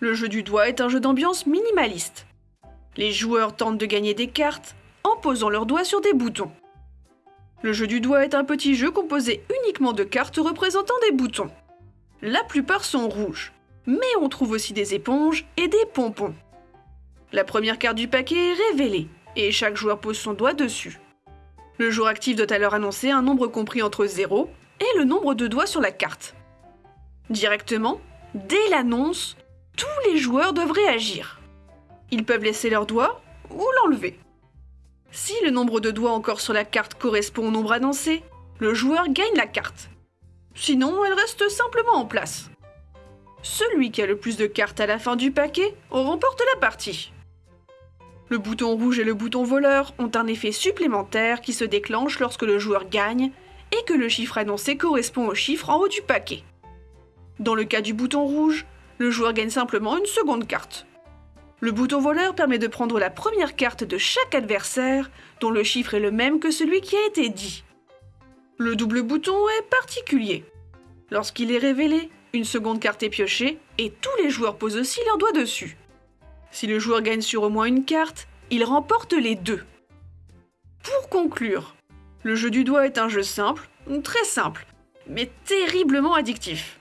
Le jeu du doigt est un jeu d'ambiance minimaliste. Les joueurs tentent de gagner des cartes en posant leurs doigts sur des boutons. Le jeu du doigt est un petit jeu composé uniquement de cartes représentant des boutons. La plupart sont rouges, mais on trouve aussi des éponges et des pompons. La première carte du paquet est révélée, et chaque joueur pose son doigt dessus. Le joueur actif doit alors annoncer un nombre compris entre 0 et le nombre de doigts sur la carte. Directement, dès l'annonce, tous les joueurs doivent réagir. Ils peuvent laisser leurs doigts ou l'enlever. Si le nombre de doigts encore sur la carte correspond au nombre annoncé, le joueur gagne la carte. Sinon, elle reste simplement en place. Celui qui a le plus de cartes à la fin du paquet remporte la partie. Le bouton rouge et le bouton voleur ont un effet supplémentaire qui se déclenche lorsque le joueur gagne et que le chiffre annoncé correspond au chiffre en haut du paquet. Dans le cas du bouton rouge, le joueur gagne simplement une seconde carte. Le bouton voleur permet de prendre la première carte de chaque adversaire dont le chiffre est le même que celui qui a été dit. Le double bouton est particulier. Lorsqu'il est révélé, une seconde carte est piochée et tous les joueurs posent aussi leurs doigts dessus. Si le joueur gagne sur au moins une carte, il remporte les deux. Pour conclure, le jeu du doigt est un jeu simple, très simple, mais terriblement addictif.